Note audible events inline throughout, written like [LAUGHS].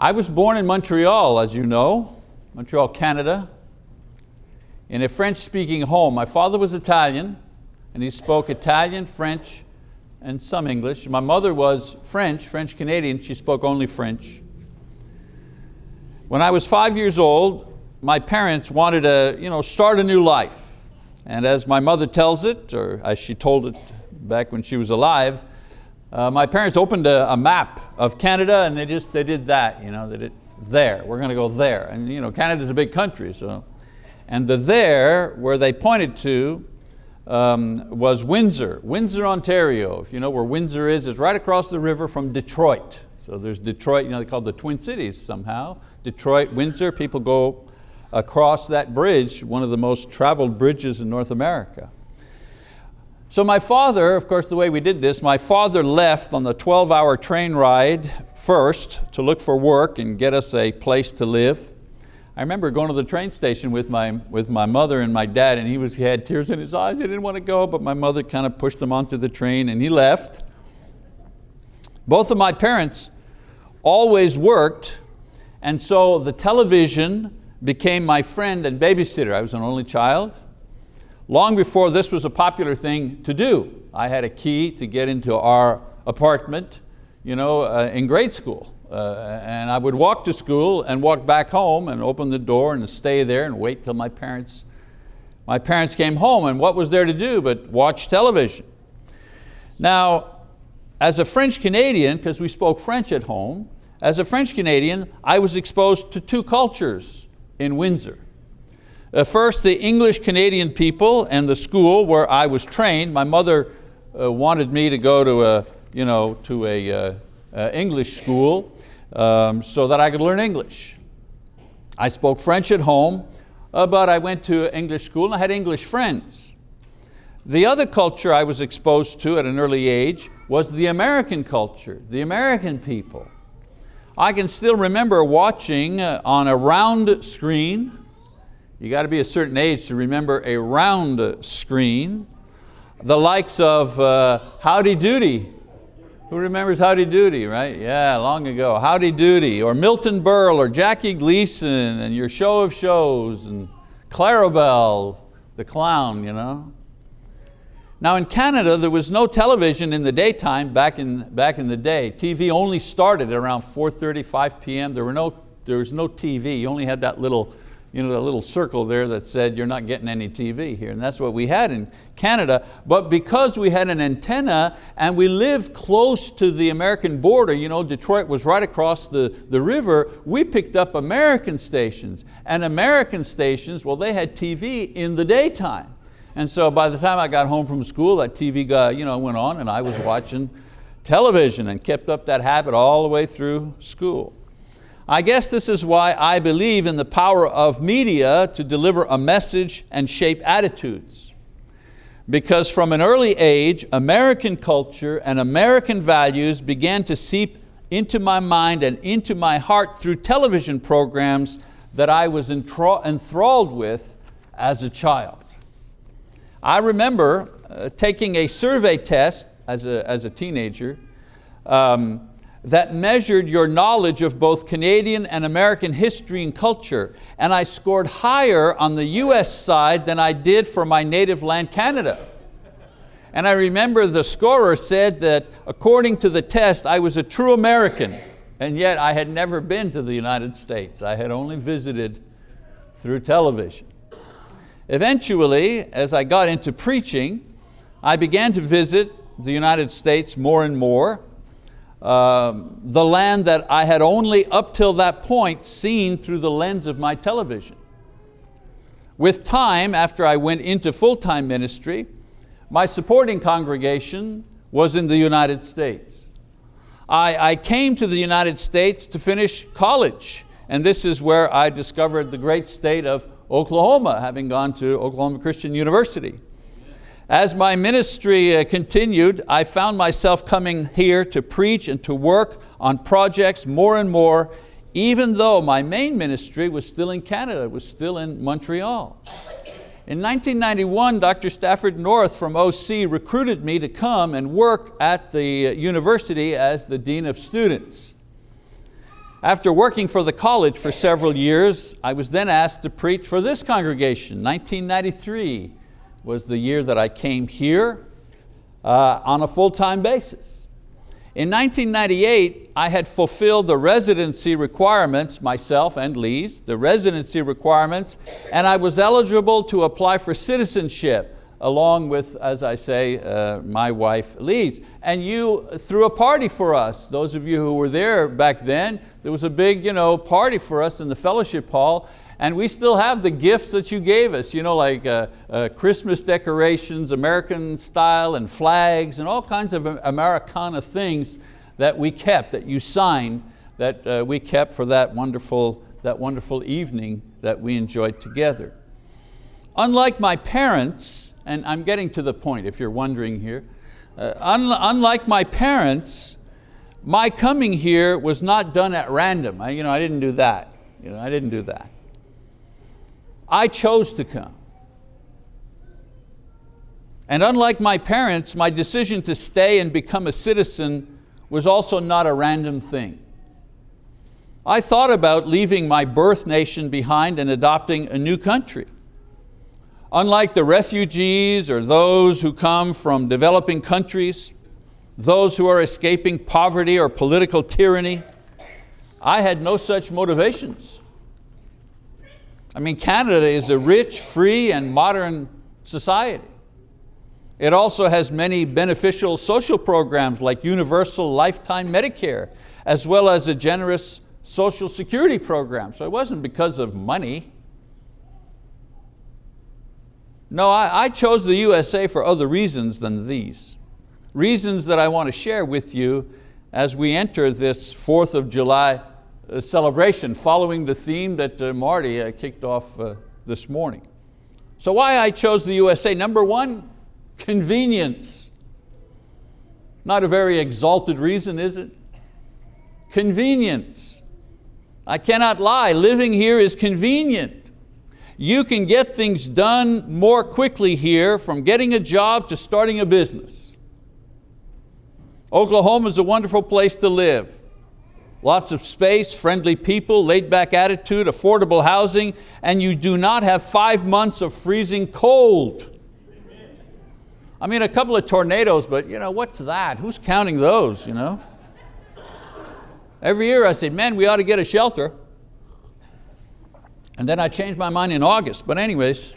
I was born in Montreal, as you know, Montreal, Canada, in a French-speaking home. My father was Italian, and he spoke Italian, French, and some English. My mother was French, French-Canadian, she spoke only French. When I was five years old, my parents wanted to you know, start a new life. And as my mother tells it, or as she told it back when she was alive, uh, my parents opened a, a, map of Canada and they just they did that, you know, they did there, we're going to go there. And you know, Canada's a big country, so. And the there, where they pointed to, um, was Windsor, Windsor, Ontario. If you know where Windsor is, it's right across the river from Detroit. So there's Detroit, you know, they call the Twin Cities somehow. Detroit, Windsor, people go across that bridge, one of the most traveled bridges in North America. So my father, of course the way we did this, my father left on the 12 hour train ride first to look for work and get us a place to live. I remember going to the train station with my, with my mother and my dad and he, was, he had tears in his eyes, he didn't want to go, but my mother kind of pushed him onto the train and he left. Both of my parents always worked and so the television became my friend and babysitter. I was an only child. Long before this was a popular thing to do, I had a key to get into our apartment you know, uh, in grade school. Uh, and I would walk to school and walk back home and open the door and stay there and wait till my parents, my parents came home and what was there to do but watch television. Now, as a French Canadian, because we spoke French at home, as a French Canadian, I was exposed to two cultures in Windsor. Uh, first, the English Canadian people and the school where I was trained. My mother uh, wanted me to go to a, you know, to a uh, uh, English school um, so that I could learn English. I spoke French at home, uh, but I went to English school and I had English friends. The other culture I was exposed to at an early age was the American culture, the American people. I can still remember watching uh, on a round screen, you got to be a certain age to remember a round screen, the likes of uh, Howdy Doody who remembers Howdy Doody, right? Yeah, long ago. Howdy Doody, or Milton Berle, or Jackie Gleason, and your show of shows, and Clarabelle, the clown, you know? Now in Canada, there was no television in the daytime back in, back in the day. TV only started around 4.30, 5 p.m. There, were no, there was no TV. You only had that little you know, the little circle there that said you're not getting any TV here. And that's what we had in Canada. But because we had an antenna and we lived close to the American border, you know, Detroit was right across the, the river, we picked up American stations. And American stations, well, they had TV in the daytime. And so by the time I got home from school, that TV got, you know, went on and I was watching television and kept up that habit all the way through school. I guess this is why I believe in the power of media to deliver a message and shape attitudes. Because from an early age, American culture and American values began to seep into my mind and into my heart through television programs that I was enthralled with as a child. I remember uh, taking a survey test as a, as a teenager um, that measured your knowledge of both Canadian and American history and culture, and I scored higher on the US side than I did for my native land, Canada. And I remember the scorer said that according to the test, I was a true American, and yet I had never been to the United States. I had only visited through television. Eventually, as I got into preaching, I began to visit the United States more and more, um, the land that I had only up till that point seen through the lens of my television. With time, after I went into full-time ministry, my supporting congregation was in the United States. I, I came to the United States to finish college, and this is where I discovered the great state of Oklahoma, having gone to Oklahoma Christian University. As my ministry uh, continued, I found myself coming here to preach and to work on projects more and more, even though my main ministry was still in Canada, it was still in Montreal. In 1991, Dr. Stafford North from OC recruited me to come and work at the university as the Dean of Students. After working for the college for several years, I was then asked to preach for this congregation. 1993 was the year that I came here uh, on a full-time basis. In 1998, I had fulfilled the residency requirements, myself and Lise, the residency requirements, and I was eligible to apply for citizenship along with, as I say, uh, my wife Lise. And you threw a party for us. Those of you who were there back then, there was a big you know, party for us in the fellowship hall and we still have the gifts that you gave us, you know, like uh, uh, Christmas decorations, American style and flags and all kinds of Americana things that we kept, that you signed, that uh, we kept for that wonderful, that wonderful evening that we enjoyed together. Unlike my parents, and I'm getting to the point if you're wondering here. Uh, un unlike my parents, my coming here was not done at random. I, you know, I didn't do that. You know, I didn't do that. I chose to come. And unlike my parents, my decision to stay and become a citizen was also not a random thing. I thought about leaving my birth nation behind and adopting a new country. Unlike the refugees or those who come from developing countries, those who are escaping poverty or political tyranny, I had no such motivations. I mean, Canada is a rich, free, and modern society. It also has many beneficial social programs like universal lifetime Medicare, as well as a generous social security program. So it wasn't because of money. No, I, I chose the USA for other reasons than these. Reasons that I want to share with you as we enter this 4th of July celebration following the theme that uh, Marty uh, kicked off this morning. So why I chose the USA? Number one, convenience. Not a very exalted reason, is it? Convenience. I cannot lie, living here is convenient. You can get things done more quickly here from getting a job to starting a business. Oklahoma is a wonderful place to live. Lots of space, friendly people, laid back attitude, affordable housing, and you do not have five months of freezing cold. I mean, a couple of tornadoes, but you know, what's that? Who's counting those? You know? Every year I say, man, we ought to get a shelter. And then I changed my mind in August, but anyways.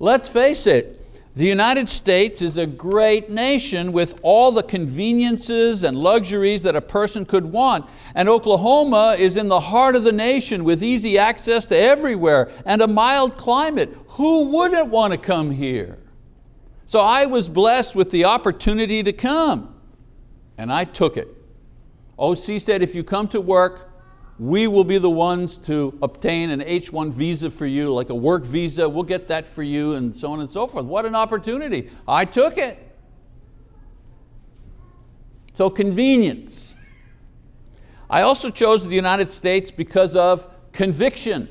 Let's face it, the United States is a great nation with all the conveniences and luxuries that a person could want. And Oklahoma is in the heart of the nation with easy access to everywhere and a mild climate. Who wouldn't want to come here? So I was blessed with the opportunity to come and I took it. OC said, if you come to work, we will be the ones to obtain an H-1 visa for you, like a work visa, we'll get that for you and so on and so forth. What an opportunity. I took it. So convenience. I also chose the United States because of conviction.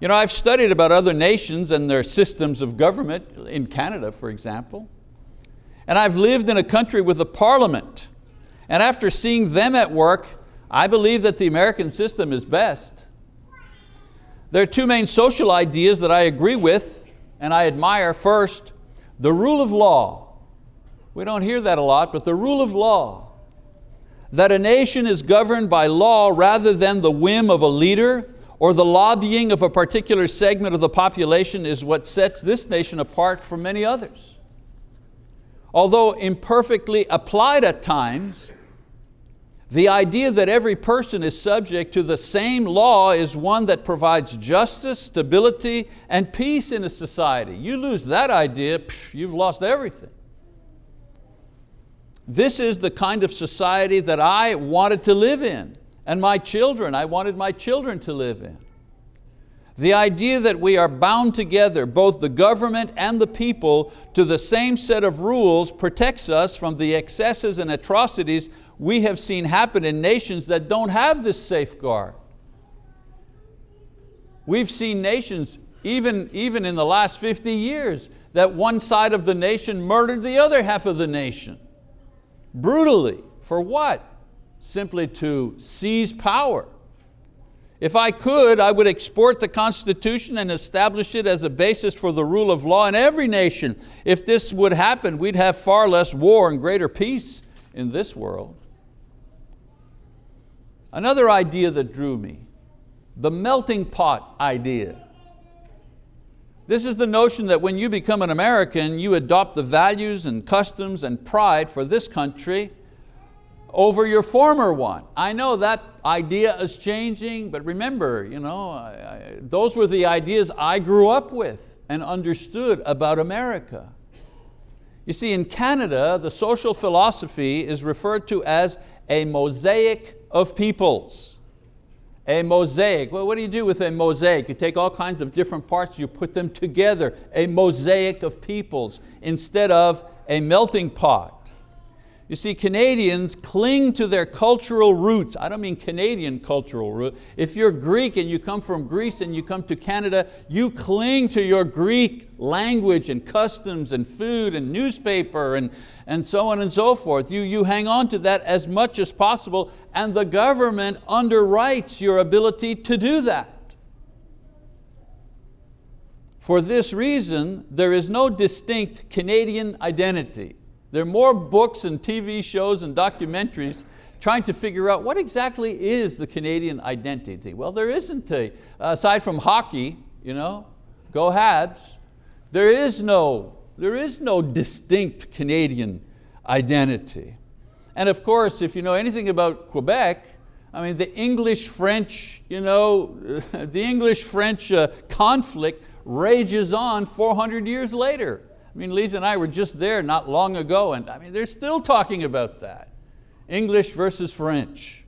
You know, I've studied about other nations and their systems of government, in Canada, for example. And I've lived in a country with a parliament. And after seeing them at work, I believe that the American system is best. There are two main social ideas that I agree with and I admire. First, the rule of law. We don't hear that a lot, but the rule of law. That a nation is governed by law rather than the whim of a leader or the lobbying of a particular segment of the population is what sets this nation apart from many others. Although imperfectly applied at times, the idea that every person is subject to the same law is one that provides justice, stability, and peace in a society. You lose that idea, you've lost everything. This is the kind of society that I wanted to live in, and my children, I wanted my children to live in. The idea that we are bound together, both the government and the people, to the same set of rules protects us from the excesses and atrocities we have seen happen in nations that don't have this safeguard. We've seen nations, even, even in the last 50 years, that one side of the nation murdered the other half of the nation. Brutally, for what? simply to seize power. If I could, I would export the Constitution and establish it as a basis for the rule of law in every nation. If this would happen, we'd have far less war and greater peace in this world. Another idea that drew me, the melting pot idea. This is the notion that when you become an American, you adopt the values and customs and pride for this country over your former one. I know that idea is changing, but remember, you know, I, I, those were the ideas I grew up with and understood about America. You see, in Canada, the social philosophy is referred to as a mosaic of peoples. A mosaic, well what do you do with a mosaic? You take all kinds of different parts, you put them together, a mosaic of peoples instead of a melting pot. You see, Canadians cling to their cultural roots. I don't mean Canadian cultural root. If you're Greek and you come from Greece and you come to Canada, you cling to your Greek language and customs and food and newspaper and, and so on and so forth. You, you hang on to that as much as possible and the government underwrites your ability to do that. For this reason, there is no distinct Canadian identity. There are more books and TV shows and documentaries trying to figure out what exactly is the Canadian identity. Well, there isn't a, aside from hockey, you know, go Habs, there is no, there is no distinct Canadian identity. And of course, if you know anything about Quebec, I mean, the English-French, you know, [LAUGHS] the English-French uh, conflict rages on 400 years later. I mean, Lise and I were just there not long ago and I mean, they're still talking about that. English versus French.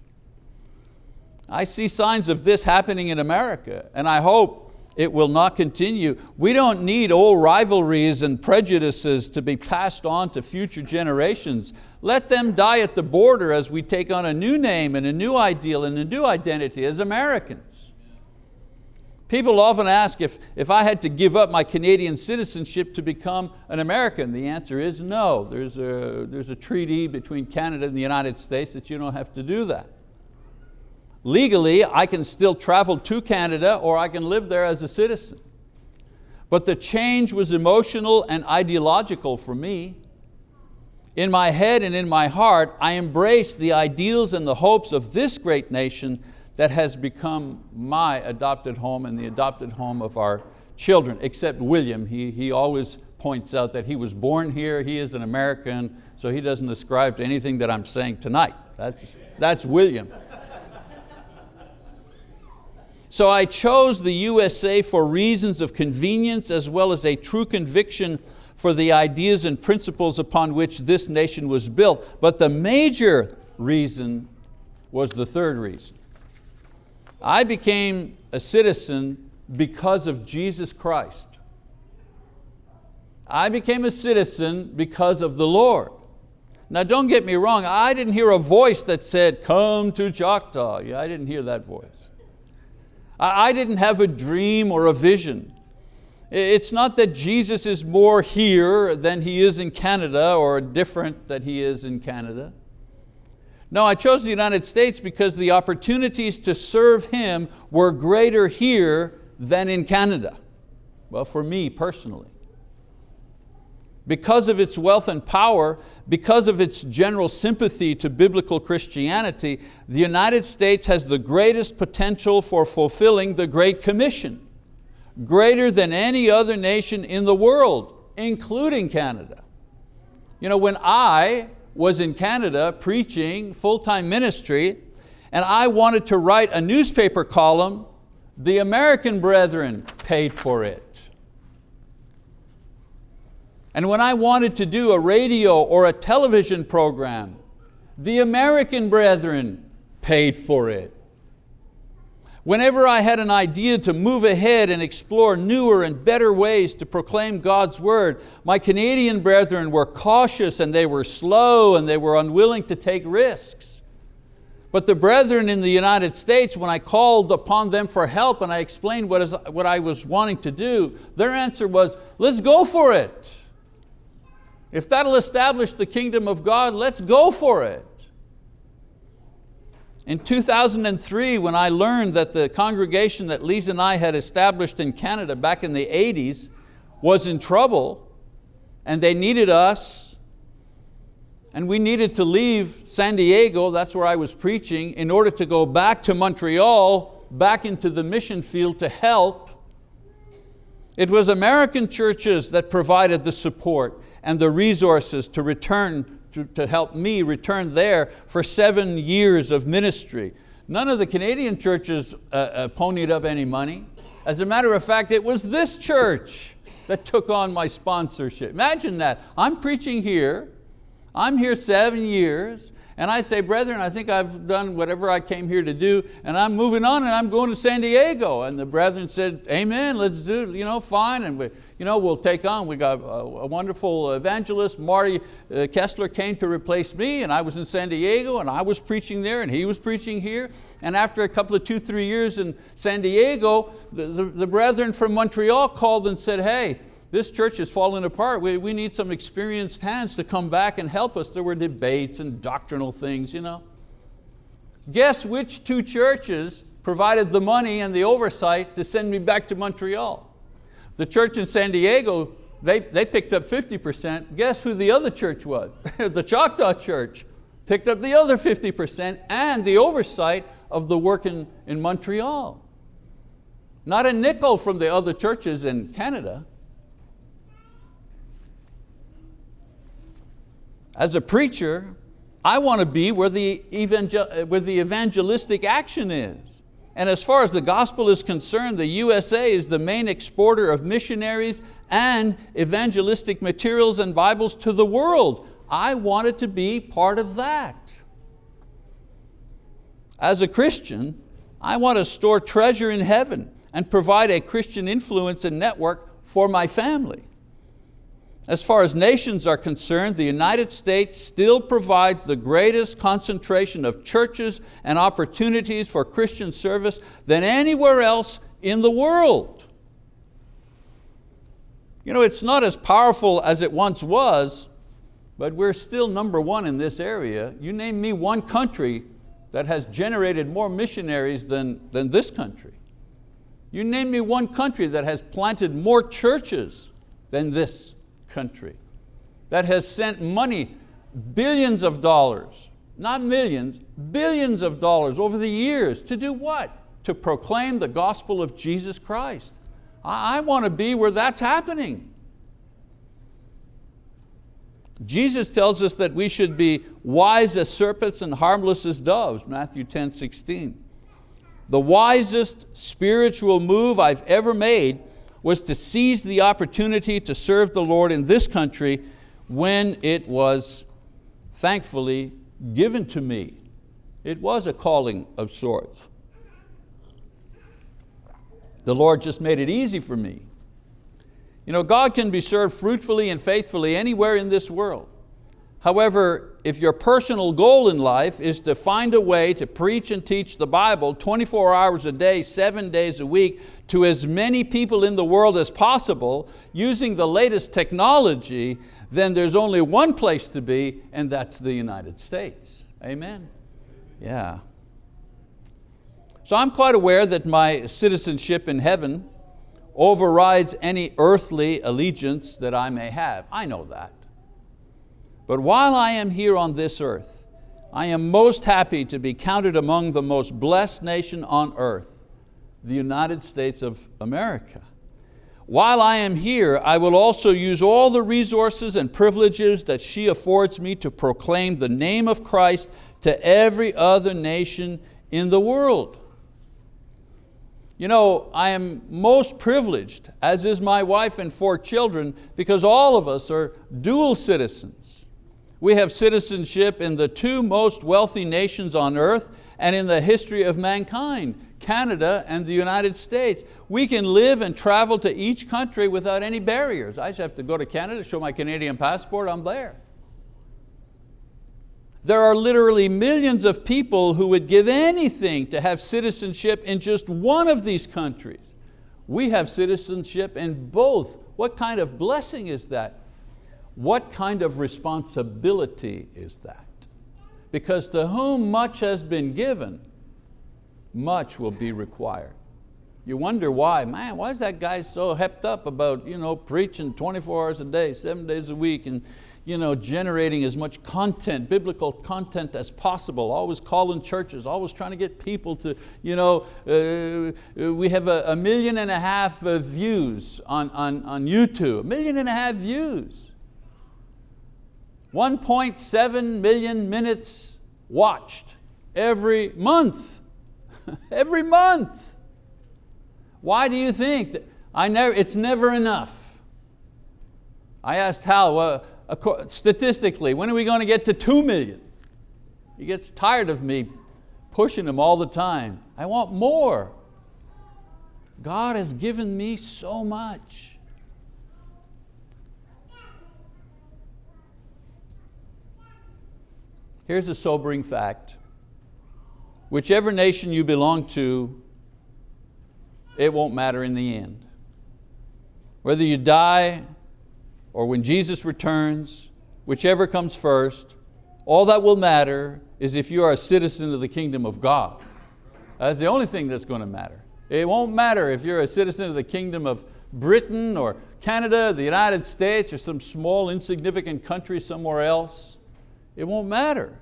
I see signs of this happening in America and I hope it will not continue. We don't need old rivalries and prejudices to be passed on to future generations. Let them die at the border as we take on a new name and a new ideal and a new identity as Americans. People often ask if, if I had to give up my Canadian citizenship to become an American. The answer is no. There's a, there's a treaty between Canada and the United States that you don't have to do that. Legally, I can still travel to Canada or I can live there as a citizen. But the change was emotional and ideological for me. In my head and in my heart, I embraced the ideals and the hopes of this great nation that has become my adopted home and the adopted home of our children, except William. He, he always points out that he was born here, he is an American, so he doesn't ascribe to anything that I'm saying tonight. That's, that's William. So I chose the USA for reasons of convenience as well as a true conviction for the ideas and principles upon which this nation was built. But the major reason was the third reason. I became a citizen because of Jesus Christ. I became a citizen because of the Lord. Now don't get me wrong, I didn't hear a voice that said, come to Choctaw. Yeah, I didn't hear that voice. I didn't have a dream or a vision. It's not that Jesus is more here than He is in Canada or different that He is in Canada. No, I chose the United States because the opportunities to serve Him were greater here than in Canada. Well, for me personally. Because of its wealth and power, because of its general sympathy to biblical Christianity, the United States has the greatest potential for fulfilling the Great Commission, greater than any other nation in the world, including Canada. You know, when I was in Canada preaching full-time ministry and I wanted to write a newspaper column, the American brethren paid for it. And when I wanted to do a radio or a television program, the American brethren paid for it. Whenever I had an idea to move ahead and explore newer and better ways to proclaim God's word, my Canadian brethren were cautious and they were slow and they were unwilling to take risks. But the brethren in the United States, when I called upon them for help and I explained what, is, what I was wanting to do, their answer was, let's go for it. If that'll establish the kingdom of God, let's go for it. In 2003, when I learned that the congregation that Lise and I had established in Canada back in the 80s was in trouble and they needed us and we needed to leave San Diego, that's where I was preaching, in order to go back to Montreal, back into the mission field to help. It was American churches that provided the support and the resources to return to, to help me return there for seven years of ministry. None of the Canadian churches uh, uh, ponied up any money. As a matter of fact, it was this church that took on my sponsorship. Imagine that, I'm preaching here, I'm here seven years, and I say, brethren, I think I've done whatever I came here to do, and I'm moving on and I'm going to San Diego. And the brethren said, amen, let's do you know, fine. And we, you know, we'll take on. We got a, a wonderful evangelist. Marty uh, Kessler came to replace me and I was in San Diego and I was preaching there and he was preaching here. And after a couple of two, three years in San Diego, the, the, the brethren from Montreal called and said, hey, this church is falling apart. We, we need some experienced hands to come back and help us. There were debates and doctrinal things. You know. Guess which two churches provided the money and the oversight to send me back to Montreal? The church in San Diego, they, they picked up 50%. Guess who the other church was? [LAUGHS] the Choctaw Church picked up the other 50% and the oversight of the work in, in Montreal. Not a nickel from the other churches in Canada. As a preacher, I want to be where the, where the evangelistic action is. And as far as the gospel is concerned, the USA is the main exporter of missionaries and evangelistic materials and Bibles to the world. I wanted to be part of that. As a Christian, I want to store treasure in heaven and provide a Christian influence and network for my family. As far as nations are concerned, the United States still provides the greatest concentration of churches and opportunities for Christian service than anywhere else in the world. You know, it's not as powerful as it once was, but we're still number one in this area. You name me one country that has generated more missionaries than, than this country. You name me one country that has planted more churches than this country that has sent money, billions of dollars, not millions, billions of dollars over the years to do what? To proclaim the gospel of Jesus Christ. I, I want to be where that's happening. Jesus tells us that we should be wise as serpents and harmless as doves, Matthew 10, 16. The wisest spiritual move I've ever made was to seize the opportunity to serve the Lord in this country when it was thankfully given to me. It was a calling of sorts. The Lord just made it easy for me. You know, God can be served fruitfully and faithfully anywhere in this world. However, if your personal goal in life is to find a way to preach and teach the Bible 24 hours a day, seven days a week, to as many people in the world as possible, using the latest technology, then there's only one place to be, and that's the United States. Amen? Yeah. So I'm quite aware that my citizenship in heaven overrides any earthly allegiance that I may have. I know that. But while I am here on this earth, I am most happy to be counted among the most blessed nation on earth, the United States of America. While I am here, I will also use all the resources and privileges that she affords me to proclaim the name of Christ to every other nation in the world. You know, I am most privileged, as is my wife and four children, because all of us are dual citizens. We have citizenship in the two most wealthy nations on earth and in the history of mankind, Canada and the United States. We can live and travel to each country without any barriers. I just have to go to Canada, show my Canadian passport, I'm there. There are literally millions of people who would give anything to have citizenship in just one of these countries. We have citizenship in both. What kind of blessing is that? What kind of responsibility is that? Because to whom much has been given, much will be required. You wonder why, man, why is that guy so hepped up about you know, preaching 24 hours a day, seven days a week, and you know, generating as much content, biblical content as possible, always calling churches, always trying to get people to, you know, uh, we have a, a, million and a half views on, on, on YouTube, a million and a half views. 1.7 million minutes watched every month, [LAUGHS] every month. Why do you think? That I never, it's never enough. I asked Hal, well, statistically, when are we going to get to two million? He gets tired of me pushing him all the time. I want more. God has given me so much. Here's a sobering fact. Whichever nation you belong to, it won't matter in the end. Whether you die or when Jesus returns, whichever comes first, all that will matter is if you are a citizen of the kingdom of God. That's the only thing that's going to matter. It won't matter if you're a citizen of the kingdom of Britain or Canada, the United States, or some small insignificant country somewhere else. It won't matter.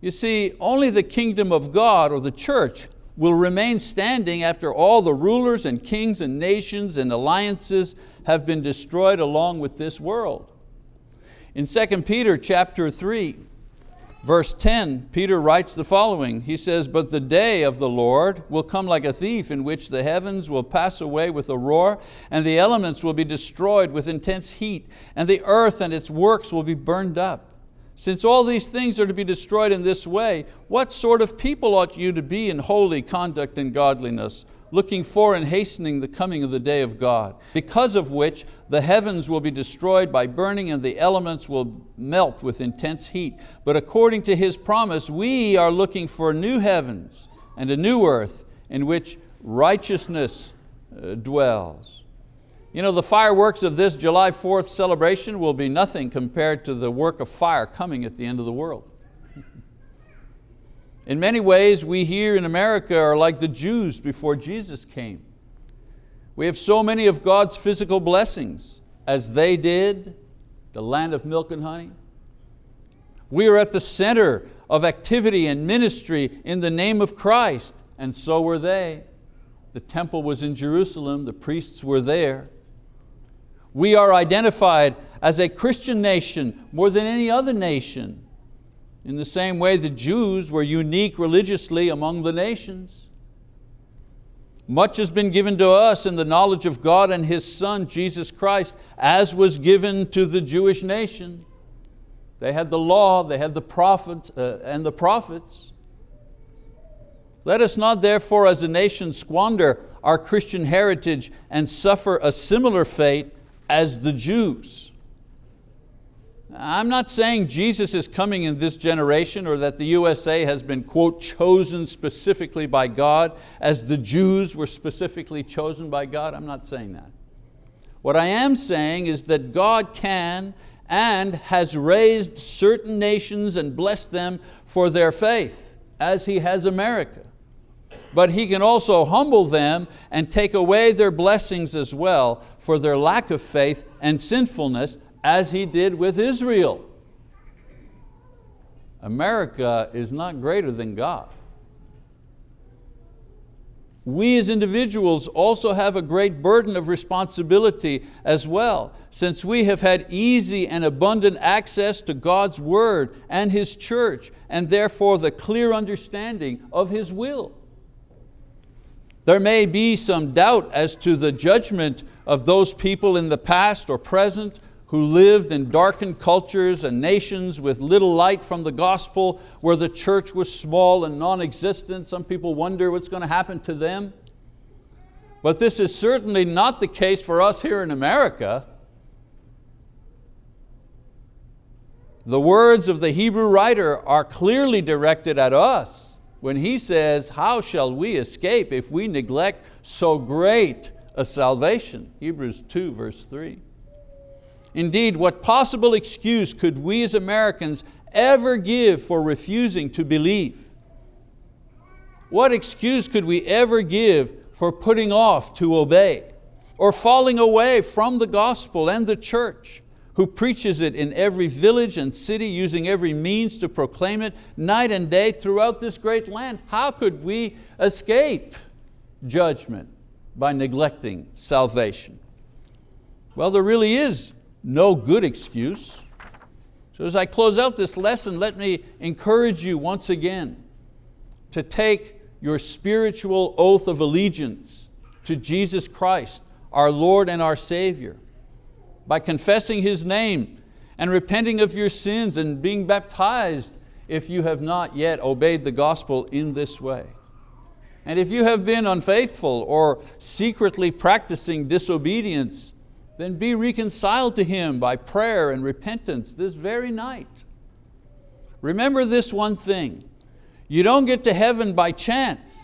You see, only the kingdom of God or the church will remain standing after all the rulers and kings and nations and alliances have been destroyed along with this world. In 2 Peter chapter 3, verse 10, Peter writes the following. He says, But the day of the Lord will come like a thief in which the heavens will pass away with a roar and the elements will be destroyed with intense heat and the earth and its works will be burned up. Since all these things are to be destroyed in this way, what sort of people ought you to be in holy conduct and godliness, looking for and hastening the coming of the day of God, because of which the heavens will be destroyed by burning and the elements will melt with intense heat. But according to His promise, we are looking for new heavens and a new earth in which righteousness uh, dwells. You know, the fireworks of this July 4th celebration will be nothing compared to the work of fire coming at the end of the world. [LAUGHS] In many ways, we here in America are like the Jews before Jesus came. We have so many of God's physical blessings as they did, the land of milk and honey. We are at the center of activity and ministry in the name of Christ, and so were they. The temple was in Jerusalem, the priests were there. We are identified as a Christian nation more than any other nation. In the same way the Jews were unique religiously among the nations. Much has been given to us in the knowledge of God and His Son, Jesus Christ, as was given to the Jewish nation. They had the law, they had the prophets uh, and the prophets. Let us not therefore as a nation squander our Christian heritage and suffer a similar fate as the Jews. I'm not saying Jesus is coming in this generation or that the USA has been, quote, chosen specifically by God as the Jews were specifically chosen by God. I'm not saying that. What I am saying is that God can and has raised certain nations and blessed them for their faith, as He has America. But He can also humble them and take away their blessings as well for their lack of faith and sinfulness as He did with Israel. America is not greater than God. We as individuals also have a great burden of responsibility as well, since we have had easy and abundant access to God's word and His church, and therefore the clear understanding of His will. There may be some doubt as to the judgment of those people in the past or present who lived in darkened cultures and nations with little light from the gospel, where the church was small and non-existent. Some people wonder what's going to happen to them. But this is certainly not the case for us here in America. The words of the Hebrew writer are clearly directed at us when he says, how shall we escape if we neglect so great a salvation? Hebrews 2 verse 3. Indeed, what possible excuse could we as Americans ever give for refusing to believe? What excuse could we ever give for putting off to obey or falling away from the gospel and the church who preaches it in every village and city using every means to proclaim it night and day throughout this great land? How could we escape judgment by neglecting salvation? Well, there really is no good excuse. So as I close out this lesson, let me encourage you once again to take your spiritual oath of allegiance to Jesus Christ, our Lord and our Savior, by confessing His name and repenting of your sins and being baptized if you have not yet obeyed the gospel in this way. And if you have been unfaithful or secretly practicing disobedience, then be reconciled to Him by prayer and repentance this very night. Remember this one thing, you don't get to heaven by chance.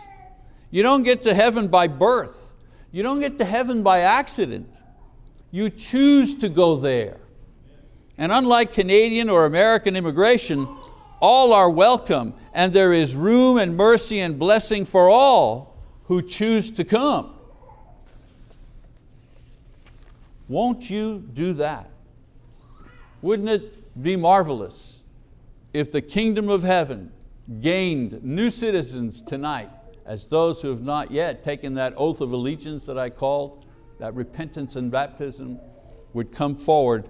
You don't get to heaven by birth. You don't get to heaven by accident. You choose to go there. And unlike Canadian or American immigration, all are welcome and there is room and mercy and blessing for all who choose to come. Won't you do that? Wouldn't it be marvelous if the kingdom of heaven gained new citizens tonight as those who have not yet taken that oath of allegiance that I called, that repentance and baptism, would come forward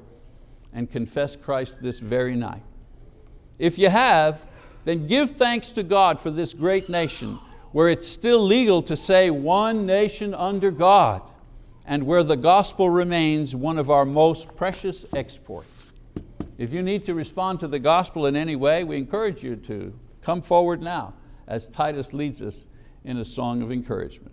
and confess Christ this very night. If you have, then give thanks to God for this great nation where it's still legal to say one nation under God and where the gospel remains one of our most precious exports. If you need to respond to the gospel in any way, we encourage you to come forward now as Titus leads us in a song of encouragement.